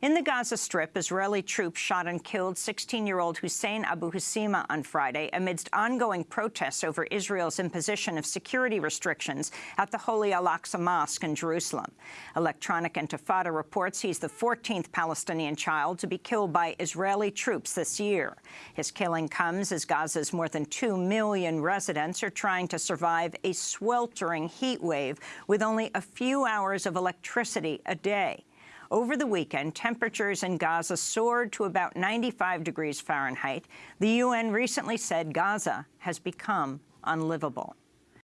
In the Gaza Strip, Israeli troops shot and killed 16-year-old Hussein Abu Husima on Friday amidst ongoing protests over Israel's imposition of security restrictions at the Holy Al-Aqsa Mosque in Jerusalem. Electronic Intifada reports he's the 14th Palestinian child to be killed by Israeli troops this year. His killing comes as Gaza's more than 2 million residents are trying to survive a sweltering heat wave with only a few hours of electricity a day. Over the weekend, temperatures in Gaza soared to about 95 degrees Fahrenheit. The UN recently said Gaza has become unlivable.